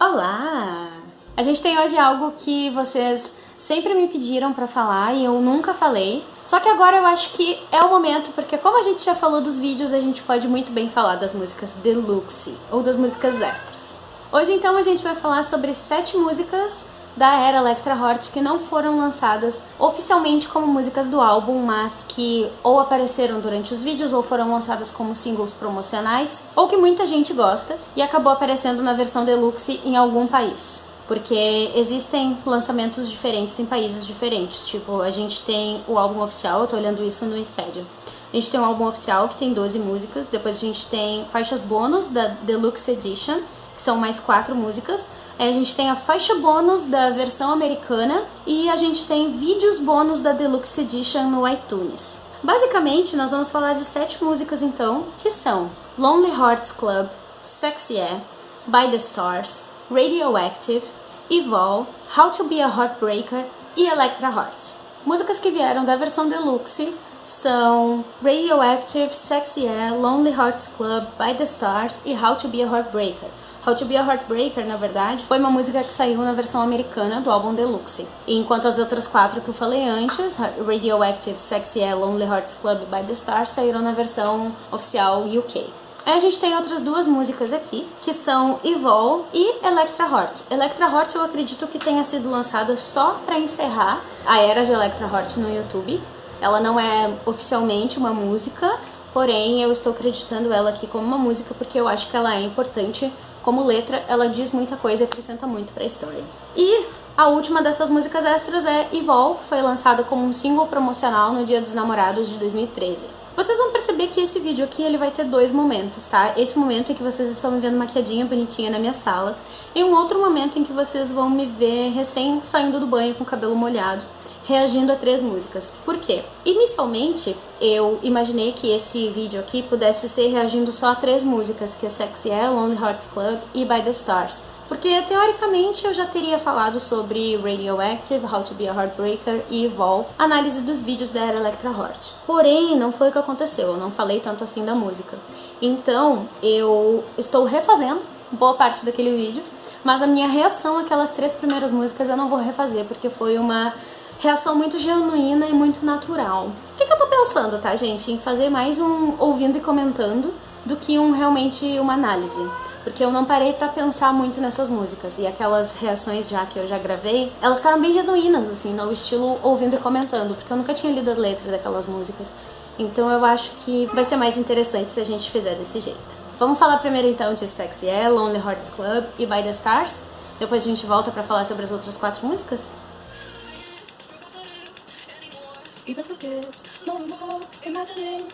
Olá! A gente tem hoje algo que vocês sempre me pediram pra falar e eu nunca falei. Só que agora eu acho que é o momento, porque como a gente já falou dos vídeos, a gente pode muito bem falar das músicas deluxe ou das músicas extras. Hoje então a gente vai falar sobre sete músicas da era Electra Hort que não foram lançadas oficialmente como músicas do álbum, mas que ou apareceram durante os vídeos ou foram lançadas como singles promocionais, ou que muita gente gosta e acabou aparecendo na versão deluxe em algum país. Porque existem lançamentos diferentes em países diferentes. Tipo, a gente tem o álbum oficial, eu tô olhando isso no Wikipedia. A gente tem um álbum oficial que tem 12 músicas, depois a gente tem faixas bônus da Deluxe Edition, que são mais quatro músicas. A gente tem a faixa bônus da versão americana e a gente tem vídeos bônus da Deluxe Edition no iTunes. Basicamente, nós vamos falar de sete músicas então, que são Lonely Hearts Club, Sexy Yeah, By the Stars, Radioactive, Evol, How to Be a Heartbreaker e Electra Heart. Músicas que vieram da versão deluxe são Radioactive, Sexy Yeah, Lonely Hearts Club, By the Stars e How to Be a Heartbreaker. How to Be a Heartbreaker, na verdade, foi uma música que saiu na versão americana do álbum Deluxe. Enquanto as outras quatro que eu falei antes, Radioactive, Sexy Yeah, Lonely Hearts Club By the Stars, saíram na versão oficial UK. Aí a gente tem outras duas músicas aqui, que são Evol e Electra Heart. Electra Heart eu acredito que tenha sido lançada só para encerrar a era de Electra Heart no YouTube. Ela não é oficialmente uma música, porém eu estou acreditando ela aqui como uma música porque eu acho que ela é importante como letra, ela diz muita coisa e acrescenta muito para a história. E a última dessas músicas extras é Evol, que foi lançada como um single promocional no Dia dos Namorados de 2013. Vocês vão perceber que esse vídeo aqui ele vai ter dois momentos, tá? Esse momento em que vocês estão me vendo maquiadinha, bonitinha na minha sala, e um outro momento em que vocês vão me ver recém saindo do banho com o cabelo molhado, reagindo a três músicas. Por quê? Inicialmente, eu imaginei que esse vídeo aqui pudesse ser reagindo só a três músicas, que é Sexy Yeah, Lonely Hearts Club e By The Stars. Porque, teoricamente, eu já teria falado sobre Radioactive, How to Be a Heartbreaker e Evolve, análise dos vídeos da era Electra Heart. Porém, não foi o que aconteceu, eu não falei tanto assim da música. Então, eu estou refazendo boa parte daquele vídeo, mas a minha reação àquelas três primeiras músicas eu não vou refazer, porque foi uma reação muito genuína e muito natural. O que, que eu tô pensando, tá, gente? Em fazer mais um ouvindo e comentando do que um realmente uma análise. Porque eu não parei pra pensar muito nessas músicas. E aquelas reações já que eu já gravei, elas ficaram bem genuínas, assim, no estilo ouvindo e comentando. Porque eu nunca tinha lido a letra daquelas músicas. Então eu acho que vai ser mais interessante se a gente fizer desse jeito. Vamos falar primeiro então de Sexy Yeah, Lonely Hearts Club e By The Stars? Depois a gente volta pra falar sobre as outras quatro músicas? Even for kids, no more imagining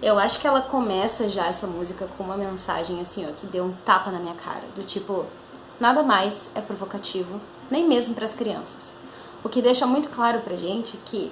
Eu acho que ela começa já essa música com uma mensagem assim, ó, que deu um tapa na minha cara, do tipo, nada mais é provocativo, nem mesmo para as crianças. O que deixa muito claro pra gente que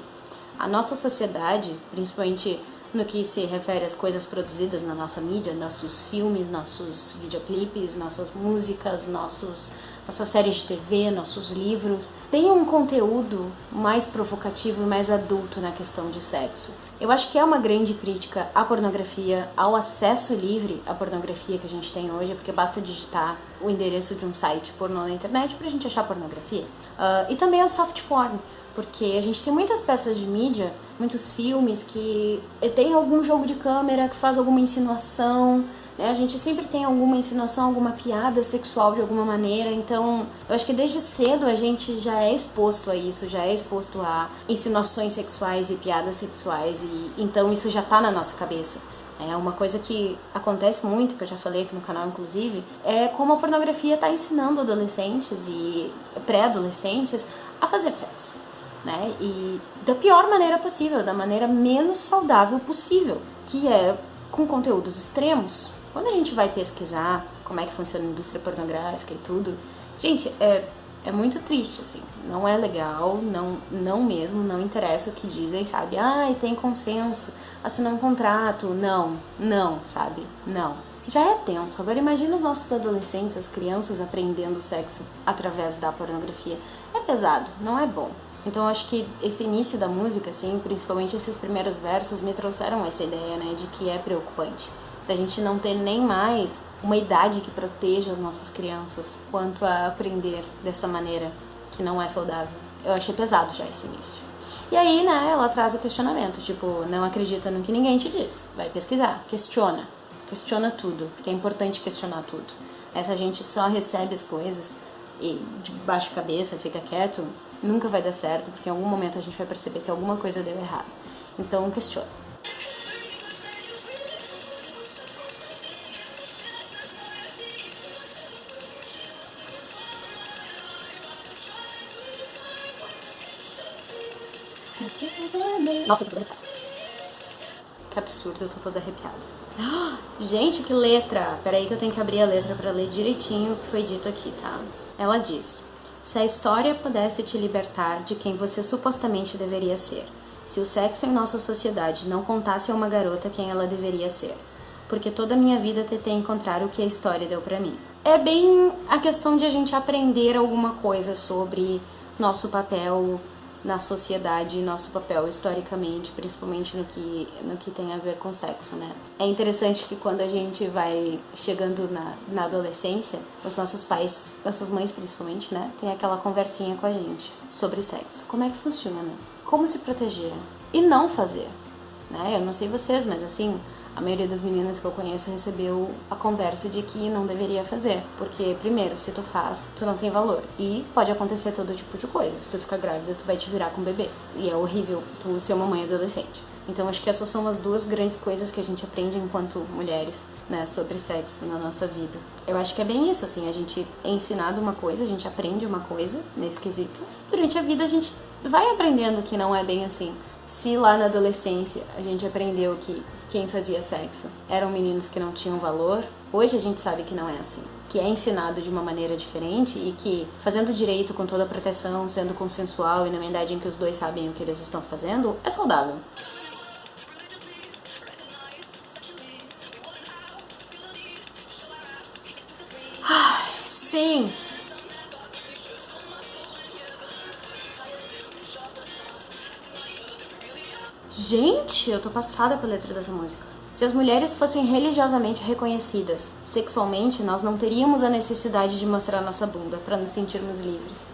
a nossa sociedade, principalmente no que se refere às coisas produzidas na nossa mídia, nossos filmes, nossos videoclipes, nossas músicas, nossos, nossas séries de TV, nossos livros, tem um conteúdo mais provocativo e mais adulto na questão de sexo. Eu acho que é uma grande crítica à pornografia, ao acesso livre à pornografia que a gente tem hoje, porque basta digitar o endereço de um site pornô na internet pra gente achar pornografia. Uh, e também ao soft porn, porque a gente tem muitas peças de mídia, muitos filmes que tem algum jogo de câmera que faz alguma insinuação, né? A gente sempre tem alguma insinuação, alguma piada sexual de alguma maneira, então eu acho que desde cedo a gente já é exposto a isso, já é exposto a insinuações sexuais e piadas sexuais, e então isso já tá na nossa cabeça. É uma coisa que acontece muito, que eu já falei aqui no canal inclusive, é como a pornografia está ensinando adolescentes e pré-adolescentes a fazer sexo né? E da pior maneira possível, da maneira menos saudável possível, que é com conteúdos extremos. Quando a gente vai pesquisar como é que funciona a indústria pornográfica e tudo, gente, é, é muito triste, assim. Não é legal, não, não mesmo, não interessa o que dizem, sabe? Ah, tem consenso, assinar um contrato. Não, não, sabe? Não. Já é tenso. Agora imagina os nossos adolescentes, as crianças aprendendo sexo através da pornografia. É pesado, não é bom. Então acho que esse início da música, assim, principalmente esses primeiros versos, me trouxeram essa ideia, né, de que é preocupante. Da gente não ter nem mais uma idade que proteja as nossas crianças quanto a aprender dessa maneira que não é saudável. Eu achei pesado já esse início. E aí, né, ela traz o questionamento, tipo, não acredita no que ninguém te diz. Vai pesquisar, questiona. Questiona tudo, porque é importante questionar tudo. Essa gente só recebe as coisas e de baixo cabeça, fica quieto, nunca vai dar certo, porque em algum momento a gente vai perceber que alguma coisa deu errado. Então, questiona. Nossa, eu tô toda arrepiada. Que absurdo, eu tô toda arrepiada. Gente, que letra! Peraí que eu tenho que abrir a letra pra ler direitinho o que foi dito aqui, tá? Ela diz... Se a história pudesse te libertar de quem você supostamente deveria ser, se o sexo em nossa sociedade não contasse a uma garota quem ela deveria ser, porque toda a minha vida tentei encontrar o que a história deu para mim. É bem a questão de a gente aprender alguma coisa sobre nosso papel na sociedade e nosso papel historicamente, principalmente no que, no que tem a ver com sexo, né? É interessante que quando a gente vai chegando na, na adolescência, os nossos pais, nossas mães principalmente, né, tem aquela conversinha com a gente sobre sexo. Como é que funciona? Como se proteger? E não fazer, né? Eu não sei vocês, mas assim, a maioria das meninas que eu conheço recebeu a conversa de que não deveria fazer. Porque, primeiro, se tu faz, tu não tem valor. E pode acontecer todo tipo de coisa. Se tu ficar grávida, tu vai te virar com o bebê. E é horrível tu ser uma mãe adolescente. Então acho que essas são as duas grandes coisas que a gente aprende enquanto mulheres, né, sobre sexo na nossa vida. Eu acho que é bem isso, assim, a gente é ensinado uma coisa, a gente aprende uma coisa nesse quesito. Durante a vida a gente vai aprendendo que não é bem assim. Se lá na adolescência a gente aprendeu que quem fazia sexo eram meninos que não tinham valor, hoje a gente sabe que não é assim. Que é ensinado de uma maneira diferente e que, fazendo direito com toda a proteção, sendo consensual e na idade em que os dois sabem o que eles estão fazendo, é saudável. Sim! Gente, eu tô passada pela letra dessa música. Se as mulheres fossem religiosamente reconhecidas sexualmente, nós não teríamos a necessidade de mostrar nossa bunda para nos sentirmos livres.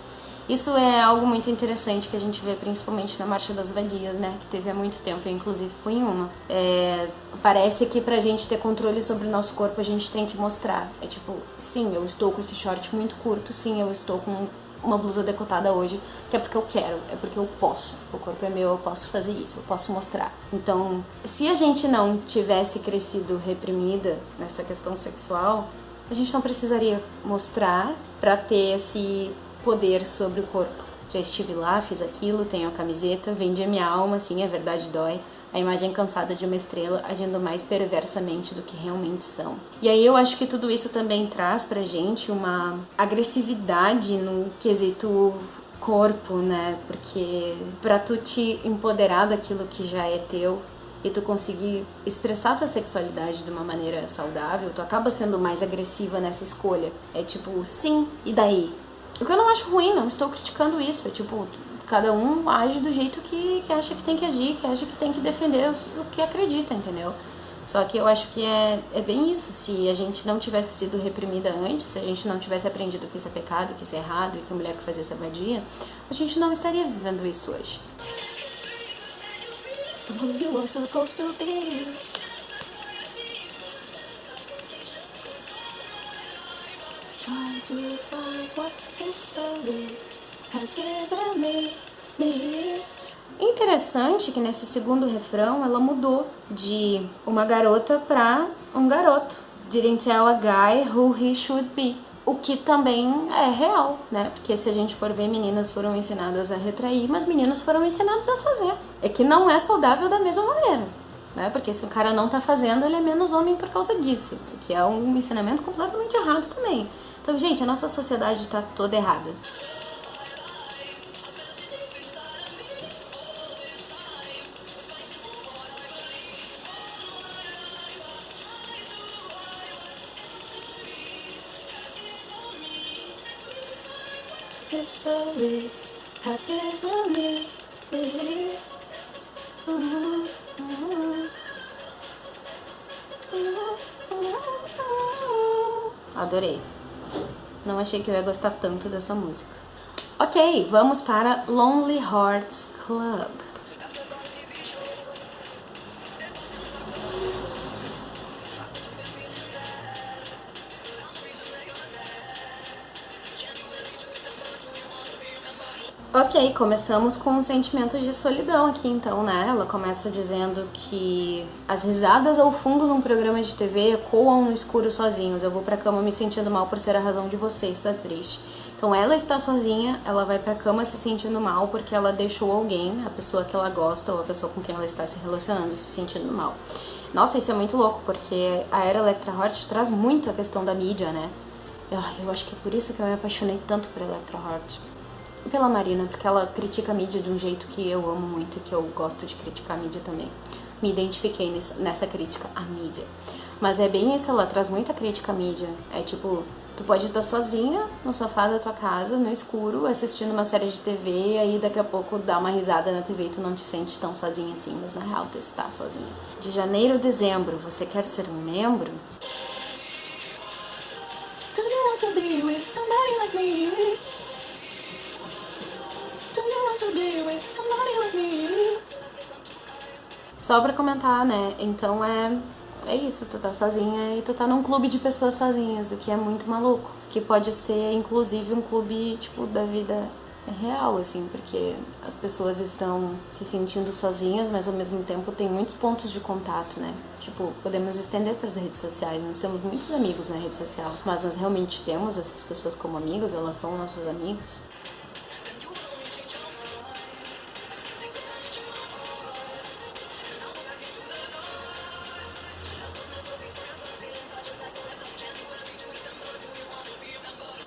Isso é algo muito interessante que a gente vê principalmente na Marcha das Vadias, né? Que teve há muito tempo, eu inclusive fui em uma. É, parece que pra gente ter controle sobre o nosso corpo a gente tem que mostrar. É tipo, sim, eu estou com esse short muito curto, sim, eu estou com uma blusa decotada hoje, que é porque eu quero, é porque eu posso. O corpo é meu, eu posso fazer isso, eu posso mostrar. Então, se a gente não tivesse crescido reprimida nessa questão sexual, a gente não precisaria mostrar para ter esse poder sobre o corpo. Já estive lá, fiz aquilo, tenho a camiseta, vendi a minha alma, sim, a verdade dói a imagem cansada de uma estrela agindo mais perversamente do que realmente são. E aí eu acho que tudo isso também traz pra gente uma agressividade no quesito corpo, né? Porque pra tu te empoderar daquilo que já é teu e tu conseguir expressar tua sexualidade de uma maneira saudável, tu acaba sendo mais agressiva nessa escolha. É tipo, sim, e daí? O que eu não acho ruim, não estou criticando isso. É tipo, cada um age do jeito que, que acha que tem que agir, que acha que tem que defender o, que acredita, entendeu? Só que eu acho que é, é bem isso. Se a gente não tivesse sido reprimida antes, se a gente não tivesse aprendido que isso é pecado, que isso é errado, e que a mulher que fazia isso é a gente não estaria vivendo isso hoje. Try to find what history Interessante que nesse segundo refrão ela mudou de uma garota para um garoto. Didn't tell a guy who he should be. O que também é real, né? Porque se a gente for ver, meninas foram ensinadas a retrair, mas meninos foram ensinados a fazer. É que não é saudável da mesma maneira, né? Porque se o cara não tá fazendo, ele é menos homem por causa disso. Que é um ensinamento completamente errado também. Então, gente, a nossa sociedade tá toda errada. Adorei. Não achei que eu ia gostar tanto dessa música. Ok, vamos para Lonely Hearts Club. Ok, começamos com um sentimento de solidão aqui então, né? Ela começa dizendo que as risadas ao fundo num programa de TV ecoam no escuro sozinhos. Eu vou pra cama me sentindo mal por ser a razão de você estar triste. Então ela está sozinha, ela vai pra cama se sentindo mal porque ela deixou alguém, a pessoa que ela gosta ou a pessoa com quem ela está se relacionando, se sentindo mal. Nossa, isso é muito louco, porque a Era Electra Heart traz muito a questão da mídia, né? Eu acho que é por isso que eu me apaixonei tanto por Electra Heart pela Marina, porque ela critica a mídia de um jeito que eu amo muito e que eu gosto de criticar a mídia também. Me identifiquei nessa crítica à mídia. Mas é bem isso, ela traz muita crítica à mídia. É tipo, tu pode estar sozinha no sofá da tua casa, no escuro, assistindo uma série de TV, e aí daqui a pouco dá uma risada na TV e tu não te sente tão sozinha assim, mas na real tu está sozinha. De janeiro a dezembro, você quer ser um membro? Do you want to be with somebody like me? Só pra comentar, né? Então é, é isso, tu tá sozinha e tu tá num clube de pessoas sozinhas, o que é muito maluco. Que pode ser, inclusive, um clube, tipo, da vida real, assim, porque as pessoas estão se sentindo sozinhas, mas ao mesmo tempo tem muitos pontos de contato, né? Tipo, podemos estender para as redes sociais. Nós temos muitos amigos na rede social, mas nós realmente temos essas pessoas como amigos, elas são nossos amigos.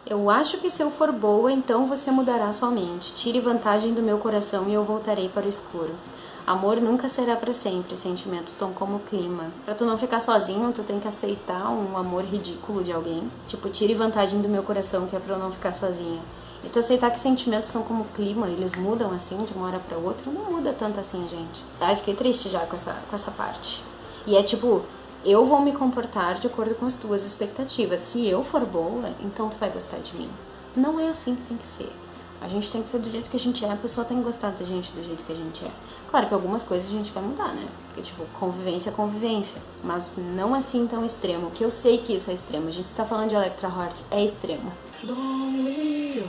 Eu acho que se eu for boa, então você mudará sua mente. Tire vantagem do meu coração e eu voltarei para o escuro. Amor nunca será para sempre, sentimentos são como clima. Pra tu não ficar sozinho, tu tem que aceitar um amor ridículo de alguém. Tipo, tire vantagem do meu coração, que é pra eu não ficar sozinha. E tu aceitar que sentimentos são como clima, eles mudam assim de uma hora pra outra, não muda tanto assim, gente. Ai, fiquei triste já com essa, com essa parte. E é tipo, eu vou me comportar de acordo com as tuas expectativas. Se eu for boa, então tu vai gostar de mim. Não é assim que tem que ser. A gente tem que ser do jeito que a gente é, a pessoa tem que gostar da gente do jeito que a gente é. Claro que algumas coisas a gente vai mudar, né? Porque, tipo, convivência é convivência. Mas não assim tão extremo, que eu sei que isso é extremo. A gente está falando de Electra Heart, é extremo. Lonely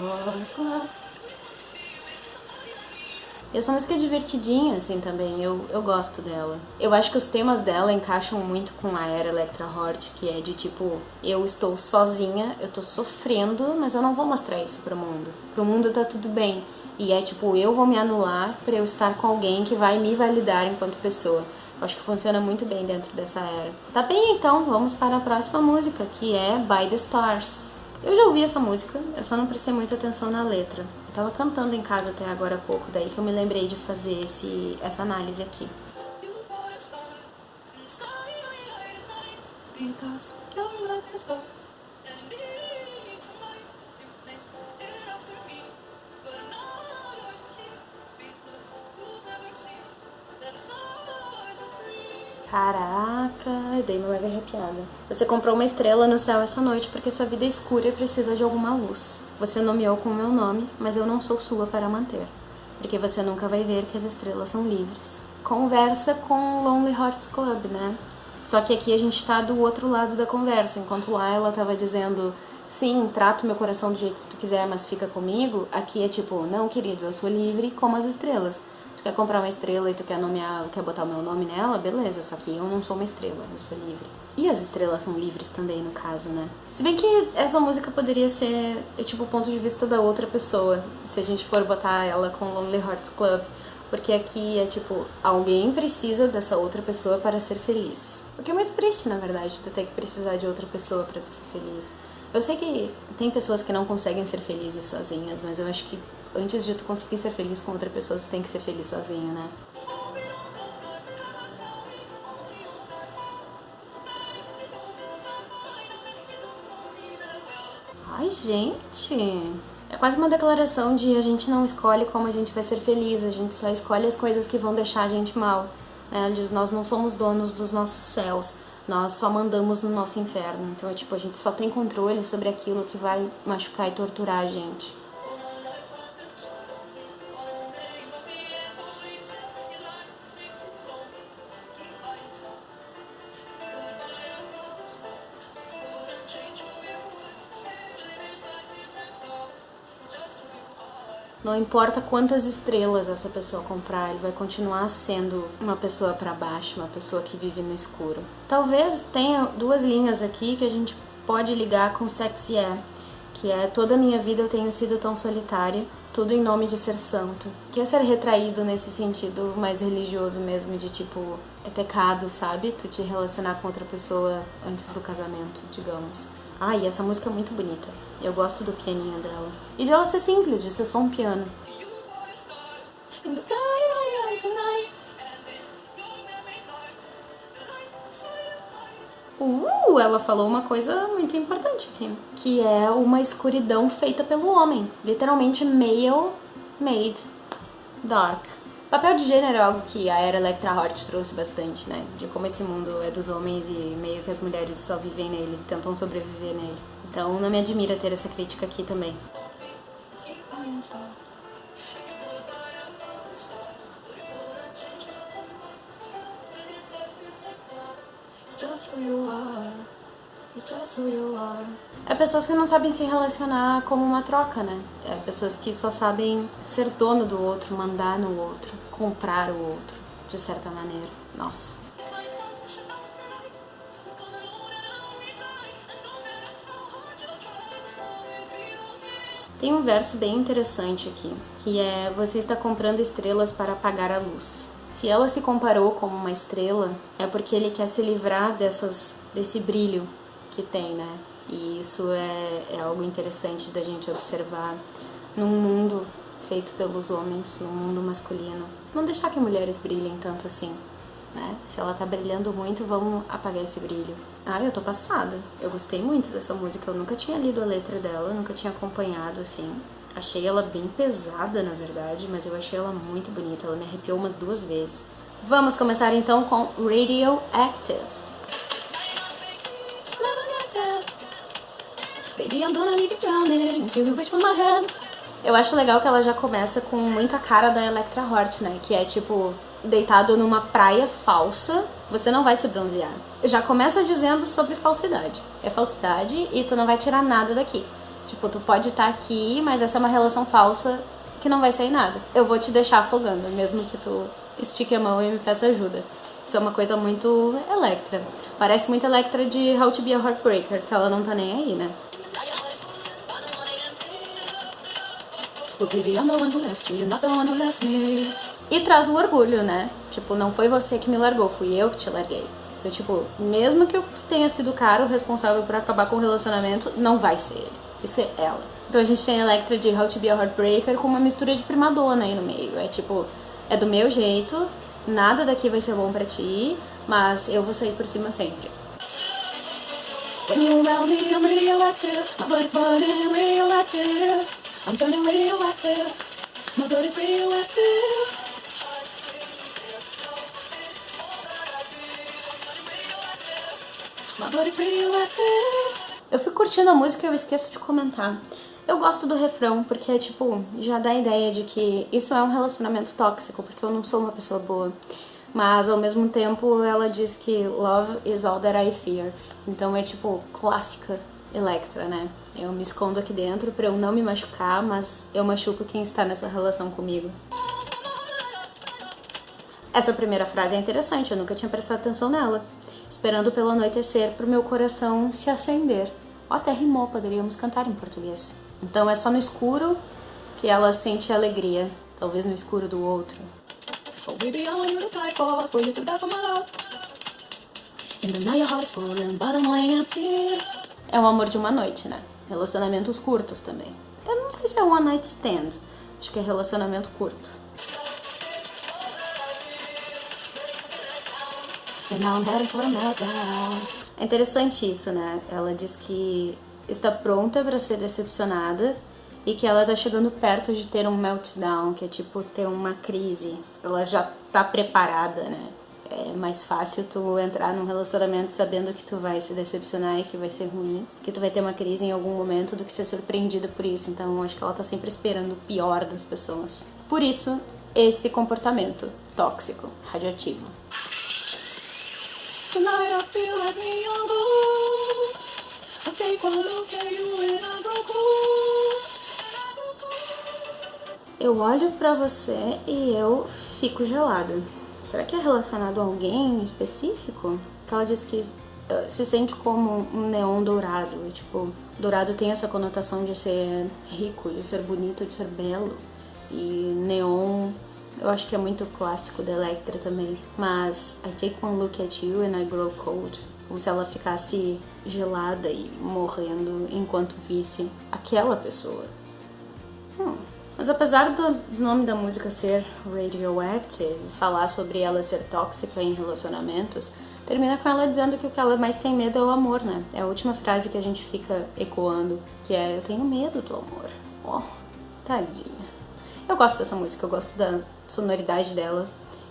e essa música é divertidinha, assim, também. Eu, eu gosto dela. Eu acho que os temas dela encaixam muito com a era Electra Heart, que é de tipo, eu estou sozinha, eu tô sofrendo, mas eu não vou mostrar isso pro mundo. Pro mundo tá tudo bem. E é tipo, eu vou me anular para eu estar com alguém que vai me validar enquanto pessoa. Eu acho que funciona muito bem dentro dessa era. Tá bem, então, vamos para a próxima música, que é By the Stars. Eu já ouvi essa música, eu só não prestei muita atenção na letra. Eu tava cantando em casa até agora há pouco, daí que eu me lembrei de fazer esse, essa análise aqui. Because your love is Dei uma leve arrepiada. Você comprou uma estrela no céu essa noite porque sua vida é escura e precisa de alguma luz. Você nomeou com o meu nome, mas eu não sou sua para manter. Porque você nunca vai ver que as estrelas são livres. Conversa com Lonely Hearts Club, né? Só que aqui a gente tá do outro lado da conversa. Enquanto lá ela tava dizendo, sim, trato meu coração do jeito que tu quiser, mas fica comigo. Aqui é tipo, não, querido, eu sou livre como as estrelas tu quer comprar uma estrela e tu quer nomear, quer botar o meu nome nela, beleza, só que eu não sou uma estrela, eu sou livre. E as estrelas são livres também, no caso, né? Se bem que essa música poderia ser, é, tipo, o ponto de vista da outra pessoa, se a gente for botar ela com Lonely Hearts Club. Porque aqui é tipo, alguém precisa dessa outra pessoa para ser feliz. O que é muito triste, na verdade, tu ter que precisar de outra pessoa para tu ser feliz. Eu sei que tem pessoas que não conseguem ser felizes sozinhas, mas eu acho que antes de tu conseguir ser feliz com outra pessoa, tu tem que ser feliz sozinho, né? Ai, gente, quase uma declaração de a gente não escolhe como a gente vai ser feliz, a gente só escolhe as coisas que vão deixar a gente mal. Né? Ela diz, nós não somos donos dos nossos céus, nós só mandamos no nosso inferno. Então é tipo, a gente só tem controle sobre aquilo que vai machucar e torturar a gente. Não importa quantas estrelas essa pessoa comprar, ele vai continuar sendo uma pessoa para baixo, uma pessoa que vive no escuro. Talvez tenha duas linhas aqui que a gente pode ligar com Sexy é, que é toda a minha vida eu tenho sido tão solitária, tudo em nome de ser santo. Que é ser retraído nesse sentido mais religioso mesmo, de tipo, é pecado, sabe? Tu te relacionar com outra pessoa antes do casamento, digamos. E essa música é muito bonita. Eu gosto do pianinho dela. E de ela ser simples, de ser só um piano. Uh, ela falou uma coisa muito importante aqui, que é uma escuridão feita pelo homem. Literalmente male made dark. Papel de gênero é algo que a era Electra Hort trouxe bastante, né? De como esse mundo é dos homens e meio que as mulheres só vivem nele, tentam sobreviver nele. Então não me admira ter essa crítica aqui também. É pessoas que não sabem se relacionar como uma troca, né? É pessoas que só sabem ser dono do outro, mandar no outro, comprar o outro, de certa maneira. Nossa. Tem um verso bem interessante aqui, que é você está comprando estrelas para apagar a luz. Se ela se comparou como uma estrela, é porque ele quer se livrar dessas, desse brilho que tem, né? E isso é, é algo interessante da gente observar num mundo feito pelos homens, num mundo masculino. Não deixar que mulheres brilhem tanto assim, né? Se ela tá brilhando muito, vamos apagar esse brilho. Ah, eu tô passada. Eu gostei muito dessa música, eu nunca tinha lido a letra dela, nunca tinha acompanhado assim. Achei ela bem pesada, na verdade, mas eu achei ela muito bonita. Ela me arrepiou umas duas vezes. Vamos começar então com Radioactive. Eu acho legal que ela já começa com muito a cara da Electra Hort, né? Que é tipo, deitado numa praia falsa, você não vai se bronzear. Já começa dizendo sobre falsidade. É falsidade e tu não vai tirar nada daqui. Tipo, tu pode estar tá aqui, mas essa é uma relação falsa que não vai sair nada. Eu vou te deixar afogando, mesmo que tu estique a mão e me peça ajuda. Isso é uma coisa muito Electra. Parece muito Electra de How to Be a Heartbreaker, que ela não tá nem aí, né? E traz o orgulho, né? Tipo, não foi você que me largou, fui eu que te larguei. Então, tipo, mesmo que eu tenha sido o cara o responsável por acabar com o relacionamento, não vai ser ele e ser ela. Então a gente tem a Electra de How to Be a Heartbreaker com uma mistura de primadona aí no meio. É tipo, é do meu jeito, nada daqui vai ser bom pra ti, mas eu vou sair por cima sempre. When me, I'm. My burning. I'm turning radioactive. My body's radioactive. My radioactive. Eu fico curtindo a música e eu esqueço de comentar. Eu gosto do refrão porque, tipo, já dá a ideia de que isso é um relacionamento tóxico, porque eu não sou uma pessoa boa. Mas, ao mesmo tempo, ela diz que love is all that I fear. Então é, tipo, clássica Electra, né? Eu me escondo aqui dentro pra eu não me machucar, mas eu machuco quem está nessa relação comigo. Essa primeira frase é interessante, eu nunca tinha prestado atenção nela. Esperando pelo anoitecer pro meu coração se acender. Ó, até rimou, poderíamos cantar em português. Então é só no escuro que ela sente alegria, talvez no escuro do outro. É o amor de uma noite, né? Relacionamentos curtos também. Eu não sei se é one night stand, acho que é relacionamento curto. É interessante isso, né? Ela diz que está pronta para ser decepcionada e que ela tá chegando perto de ter um meltdown, que é tipo ter uma crise. Ela já tá preparada, né? É mais fácil tu entrar num relacionamento sabendo que tu vai se decepcionar e que vai ser ruim, que tu vai ter uma crise em algum momento do que ser surpreendida por isso. Então acho que ela tá sempre esperando o pior das pessoas. Por isso, esse comportamento tóxico, radioativo. Tonight I feel like me on I take one look at you and I go cool. Eu olho pra você e eu fico gelada. Será que é relacionado a alguém específico? Ela diz que uh, se sente como um neon dourado. E, tipo, dourado tem essa conotação de ser rico, de ser bonito, de ser belo. E neon, eu acho que é muito clássico da Electra também. Mas I take one look at you and I grow cold. Como se ela ficasse gelada e morrendo enquanto visse aquela pessoa. Hum. Mas apesar do nome da música ser Radioactive, falar sobre ela ser tóxica em relacionamentos, termina com ela dizendo que o que ela mais tem medo é o amor, né? É a última frase que a gente fica ecoando, que é eu tenho medo do amor. Oh, tadinha. Eu gosto dessa música, eu gosto da sonoridade dela,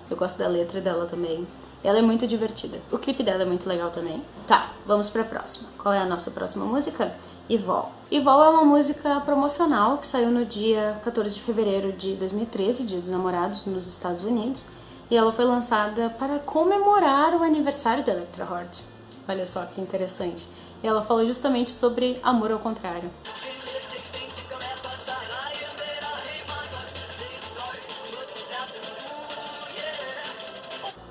eu gosto da letra dela também. Ela é muito divertida. O clipe dela é muito legal também. Tá, vamos pra próxima. Qual é a nossa próxima música? Ivol. Ivol é uma música promocional que saiu no dia 14 de fevereiro de 2013, Dia dos Namorados, nos Estados Unidos, e ela foi lançada para comemorar o aniversário da Electra Heart. Olha só que interessante. E ela falou justamente sobre amor ao contrário.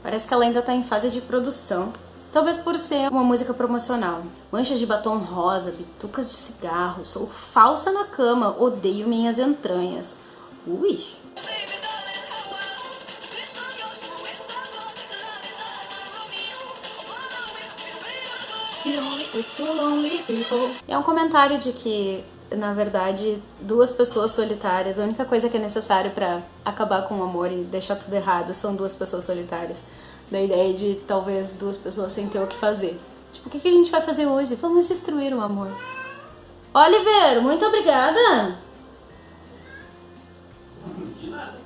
Parece que ela ainda está em fase de produção, Talvez por ser uma música promocional. Manchas de batom rosa, bitucas de cigarro, sou falsa na cama, odeio minhas entranhas. Ui! É um comentário de que, na verdade, duas pessoas solitárias, a única coisa que é necessário para acabar com o amor e deixar tudo errado são duas pessoas solitárias da ideia de talvez duas pessoas sem ter o que fazer. Tipo, o que, que a gente vai fazer hoje? Vamos destruir o amor. Oliver, muito obrigada! De nada.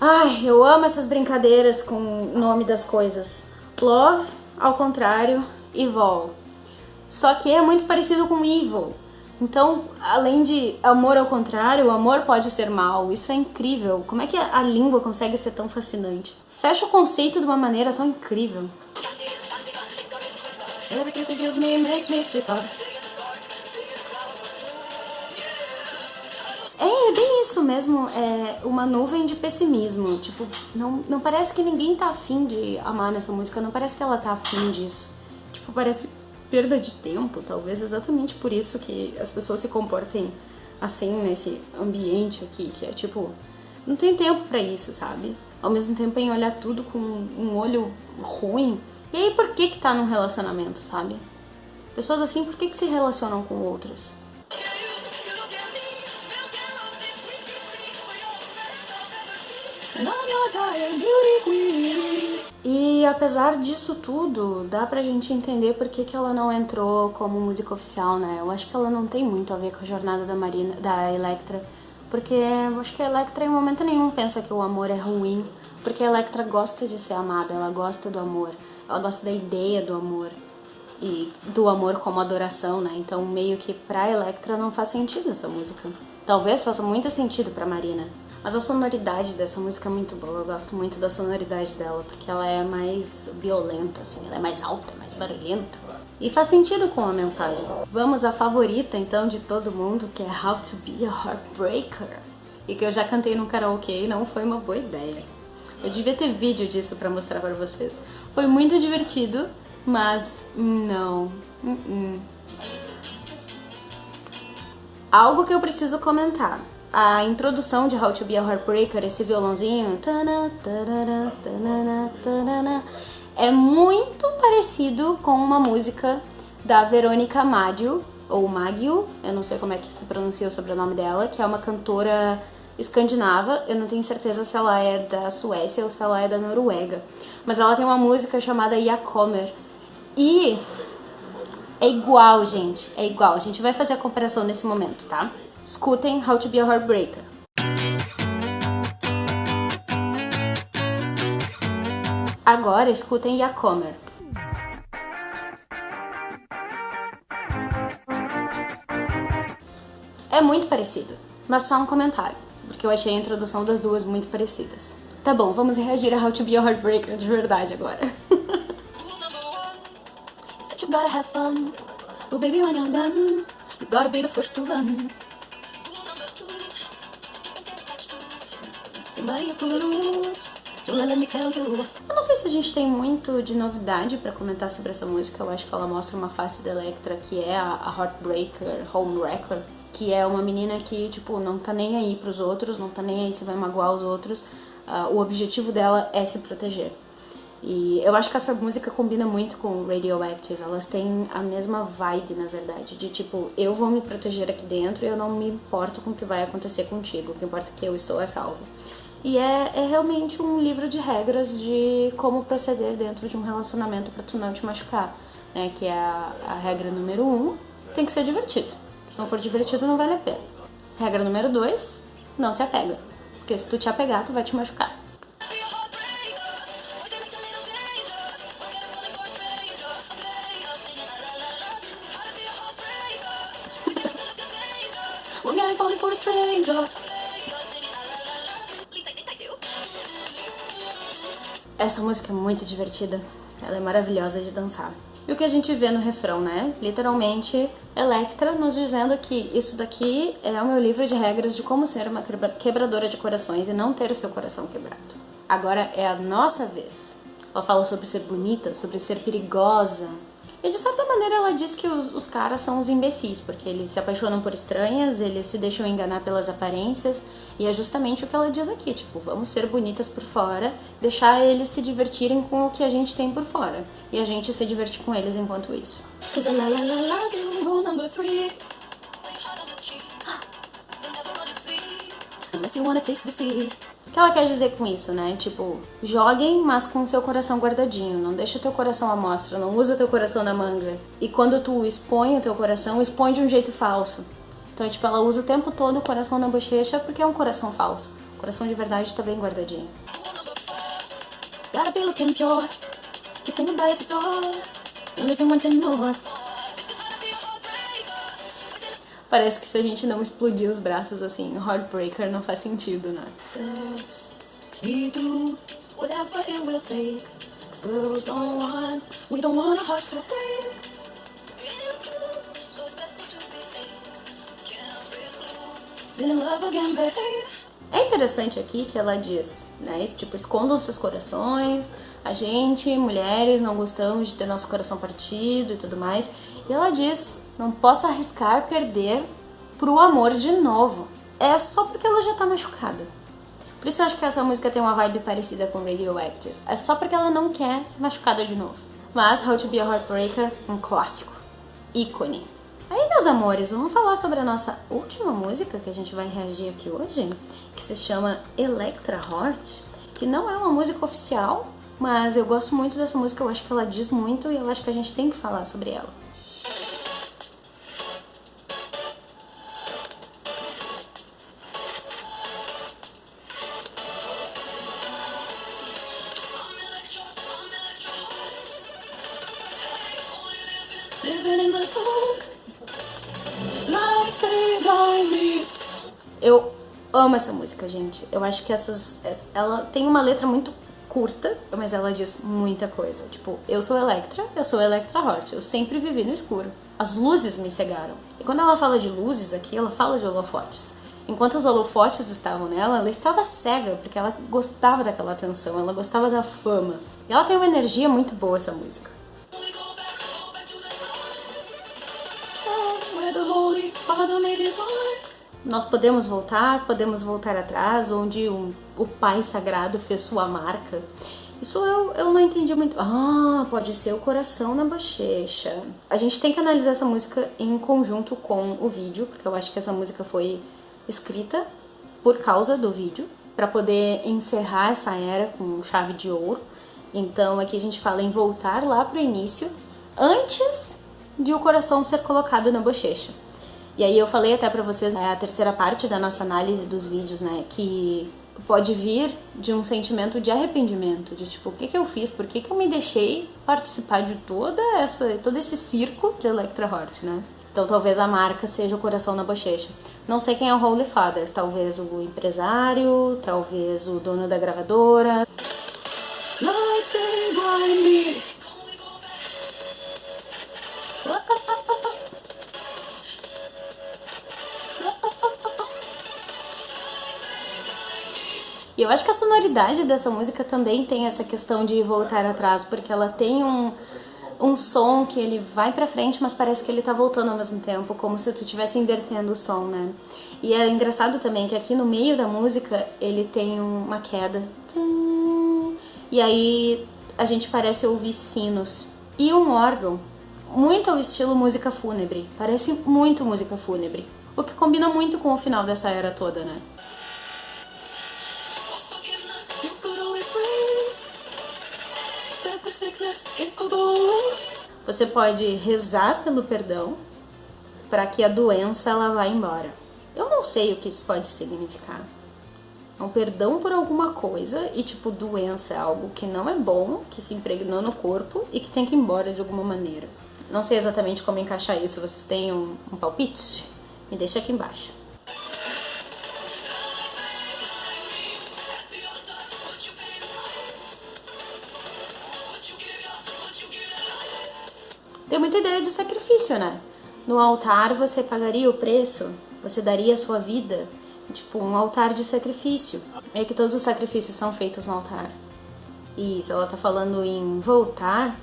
Ai, eu amo essas brincadeiras com o nome das coisas. Love, ao contrário, Evil. Só que é muito parecido com Evil. Então, além de amor ao contrário, o amor pode ser mal. Isso é incrível. Como é que a língua consegue ser tão fascinante? Fecha o conceito de uma maneira tão incrível. É, é bem isso mesmo, é uma nuvem de pessimismo. Tipo, não, não parece que ninguém tá afim de amar nessa música, não parece que ela tá afim disso. Tipo, parece perda de tempo, talvez exatamente por isso que as pessoas se comportem assim nesse ambiente aqui, que é tipo, não tem tempo para isso, sabe? Ao mesmo tempo em olhar tudo com um olho ruim. E aí por que que tá num relacionamento, sabe? Pessoas assim, por que que se relacionam com outras? E apesar disso tudo, dá pra gente entender por que, que ela não entrou como música oficial, né? Eu acho que ela não tem muito a ver com a jornada da Marina, da Electra, porque eu acho que a Electra em momento nenhum pensa que o amor é ruim, porque a Electra gosta de ser amada, ela gosta do amor, ela gosta da ideia do amor e do amor como adoração, né? Então meio que pra Electra não faz sentido essa música. Talvez faça muito sentido pra Marina, mas a sonoridade dessa música é muito boa, eu gosto muito da sonoridade dela, porque ela é mais violenta, assim, ela é mais alta, mais barulhenta. E faz sentido com a mensagem. Vamos à favorita, então, de todo mundo, que é How to Be a Heartbreaker. E que eu já cantei no karaokê e não foi uma boa ideia. Eu devia ter vídeo disso pra mostrar pra vocês. Foi muito divertido, mas não. Uh -uh. Algo que eu preciso comentar a introdução de How to Be a Heartbreaker, esse violãozinho, é muito parecido com uma música da Verônica Maggio, ou Maggio, eu não sei como é que se pronuncia o sobrenome dela, que é uma cantora escandinava, eu não tenho certeza se ela é da Suécia ou se ela é da Noruega, mas ela tem uma música chamada Yakomer. E é igual, gente, é igual. A gente vai fazer a comparação nesse momento, tá? Escutem How to Be a Heartbreaker. Agora escutem Yakomer. É muito parecido, mas só um comentário, porque eu achei a introdução das duas muito parecidas. Tá bom, vamos reagir a How to Be a Heartbreaker de verdade agora. Eu não sei se a gente tem muito de novidade para comentar sobre essa música. Eu acho que ela mostra uma face da Electra que é a, a Heartbreaker, Homewrecker, que é uma menina que, tipo, não tá nem aí pros outros, não tá nem aí se vai magoar os outros. Uh, o objetivo dela é se proteger. E eu acho que essa música combina muito com Radioactive, elas têm a mesma vibe, na verdade, de tipo, eu vou me proteger aqui dentro e eu não me importo com o que vai acontecer contigo, o que importa é que eu estou a salvo. E é, é realmente um livro de regras de como proceder dentro de um relacionamento para tu não te machucar, né, que é a, a regra número um, tem que ser divertido. Se não for divertido, não vale a pena. Regra número 2, não se apega. Porque se tu te apegar, tu vai te machucar. Essa música é muito divertida. Ela é maravilhosa de dançar. E o que a gente vê no refrão, né? Literalmente, Electra nos dizendo que isso daqui é o meu livro de regras de como ser uma quebradora de corações e não ter o seu coração quebrado. Agora é a nossa vez. Ela fala sobre ser bonita, sobre ser perigosa, e de certa maneira ela diz que os, os, caras são os imbecis, porque eles se apaixonam por estranhas, eles se deixam enganar pelas aparências, e é justamente o que ela diz aqui, tipo, vamos ser bonitas por fora, deixar eles se divertirem com o que a gente tem por fora, e a gente se divertir com eles enquanto isso. Unless you wanna taste defeat. O que ela quer dizer com isso, né? Tipo, joguem, mas com seu coração guardadinho. Não deixa teu coração à mostra, não usa teu coração na manga. E quando tu expõe o teu coração, expõe de um jeito falso. Então, tipo, ela usa o tempo todo o coração na bochecha porque é um coração falso. O coração de verdade tá bem guardadinho. Gotta be looking pure, Parece que se a gente não explodir os braços assim, Heartbreaker não faz sentido, né? É interessante aqui que ela diz, né? Tipo, escondam seus corações, a gente, mulheres, não gostamos de ter nosso coração partido e tudo mais. E ela diz não posso arriscar perder pro amor de novo. É só porque ela já tá machucada. Por isso eu acho que essa música tem uma vibe parecida com Radioactive. É só porque ela não quer ser machucada de novo. Mas How to Be a Heartbreaker, um clássico. ícone. Aí, meus amores, vamos falar sobre a nossa última música que a gente vai reagir aqui hoje, que se chama Electra Heart, que não é uma música oficial, mas eu gosto muito dessa música, eu acho que ela diz muito e eu acho que a gente tem que falar sobre ela. Eu amo essa música, gente. Eu acho que essas. Ela tem uma letra muito curta, mas ela diz muita coisa. Tipo, eu sou Electra, eu sou Electra Hort, eu sempre vivi no escuro. As luzes me cegaram. E quando ela fala de luzes aqui, ela fala de holofotes. Enquanto os holofotes estavam nela, ela estava cega, porque ela gostava daquela atenção, ela gostava da fama. E ela tem uma energia muito boa, essa música. Nós podemos voltar, podemos voltar atrás, onde um, o Pai Sagrado fez sua marca. Isso eu, eu não entendi muito. Ah, pode ser o coração na bochecha. A gente tem que analisar essa música em conjunto com o vídeo, porque eu acho que essa música foi escrita por causa do vídeo, para poder encerrar essa era com chave de ouro. Então aqui a gente fala em voltar lá pro início, antes de o coração ser colocado na bochecha. E aí eu falei até pra vocês, é a terceira parte da nossa análise dos vídeos, né, que pode vir de um sentimento de arrependimento, de tipo, o que que eu fiz, por que que eu me deixei participar de toda essa, todo esse circo de Electra Heart, né? Então talvez a marca seja o coração na bochecha. Não sei quem é o Holy Father, talvez o empresário, talvez o dono da gravadora. Eu acho que a sonoridade dessa música também tem essa questão de voltar atrás, porque ela tem um, um som que ele vai pra frente, mas parece que ele tá voltando ao mesmo tempo, como se tu estivesse invertendo o som, né? E é engraçado também que aqui no meio da música ele tem uma queda. E aí a gente parece ouvir sinos. E um órgão, muito ao estilo música fúnebre. Parece muito música fúnebre. O que combina muito com o final dessa era toda, né? Você pode rezar pelo perdão para que a doença ela vá embora. Eu não sei o que isso pode significar. É um perdão por alguma coisa e tipo doença é algo que não é bom, que se impregnou no corpo e que tem que ir embora de alguma maneira. Não sei exatamente como encaixar isso. Vocês têm um, um palpite? Me deixa aqui embaixo. Tem muita ideia de sacrifício, né? No altar você pagaria o preço, você daria a sua vida, tipo um altar de sacrifício. É que todos os sacrifícios são feitos no altar. E se ela tá falando em voltar,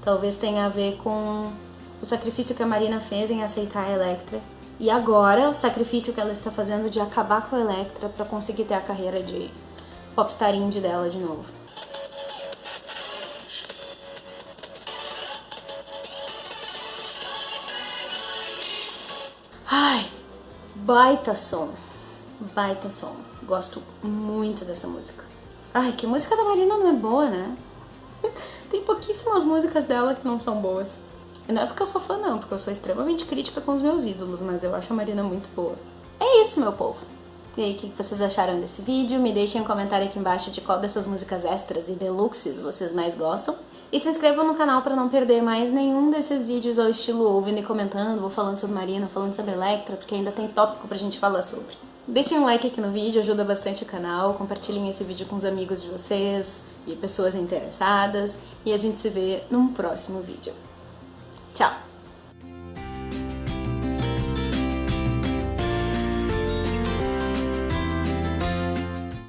talvez tenha a ver com o sacrifício que a Marina fez em aceitar a Electra. E agora o sacrifício que ela está fazendo de acabar com a Electra para conseguir ter a carreira de popstar indie dela de novo. Baita som, baita som. Gosto muito dessa música. Ai, que música da Marina não é boa, né? Tem pouquíssimas músicas dela que não são boas. E não é porque eu sou fã não, porque eu sou extremamente crítica com os meus ídolos, mas eu acho a Marina muito boa. É isso, meu povo. E aí, o que vocês acharam desse vídeo? Me deixem um comentário aqui embaixo de qual dessas músicas extras e deluxes vocês mais gostam. E se inscrevam no canal para não perder mais nenhum desses vídeos ao estilo ouvindo e comentando, ou falando sobre Marina, falando sobre Electra, porque ainda tem tópico pra gente falar sobre. Deixem um like aqui no vídeo, ajuda bastante o canal, compartilhem esse vídeo com os amigos de vocês e pessoas interessadas, e a gente se vê num próximo vídeo. Tchau!